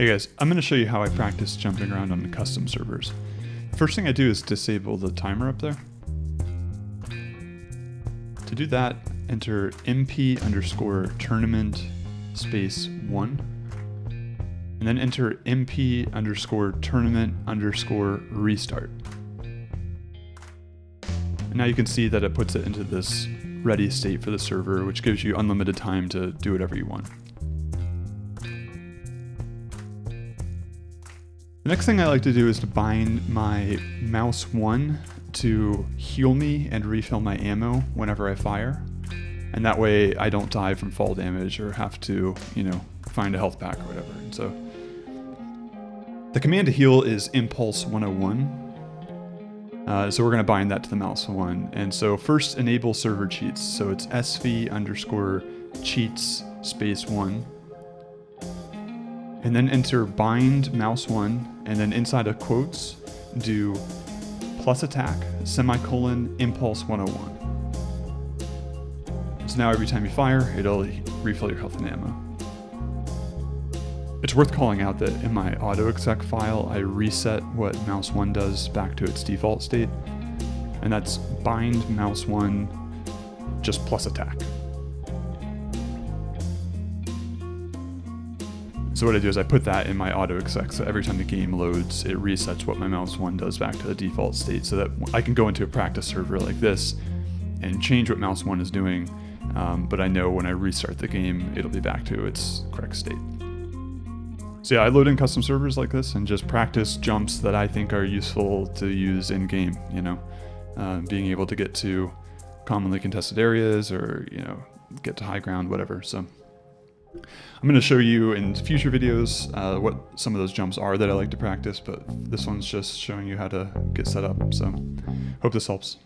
Hey guys, I'm going to show you how I practice jumping around on the custom servers. First thing I do is disable the timer up there. To do that, enter mp underscore tournament space 1, and then enter mp underscore tournament underscore restart. And now you can see that it puts it into this ready state for the server, which gives you unlimited time to do whatever you want. Next thing I like to do is to bind my mouse 1 to heal me and refill my ammo whenever I fire. And that way I don't die from fall damage or have to, you know, find a health pack or whatever. And so the command to heal is impulse 101. Uh, so we're going to bind that to the mouse 1. And so first enable server cheats. So it's sv underscore cheats space 1 and then enter bind mouse one, and then inside of quotes, do plus attack, semicolon, impulse 101. So now every time you fire, it'll refill your health and ammo. It's worth calling out that in my autoexec file, I reset what mouse 1 does back to its default state, and that's bind mouse 1 just plus attack. So what I do is I put that in my auto exec, so every time the game loads, it resets what my mouse one does back to the default state so that I can go into a practice server like this and change what mouse one is doing, um, but I know when I restart the game, it'll be back to its correct state. So yeah, I load in custom servers like this and just practice jumps that I think are useful to use in game, you know, uh, being able to get to commonly contested areas or, you know, get to high ground, whatever. So. I'm going to show you in future videos uh, what some of those jumps are that I like to practice, but this one's just showing you how to get set up. So hope this helps.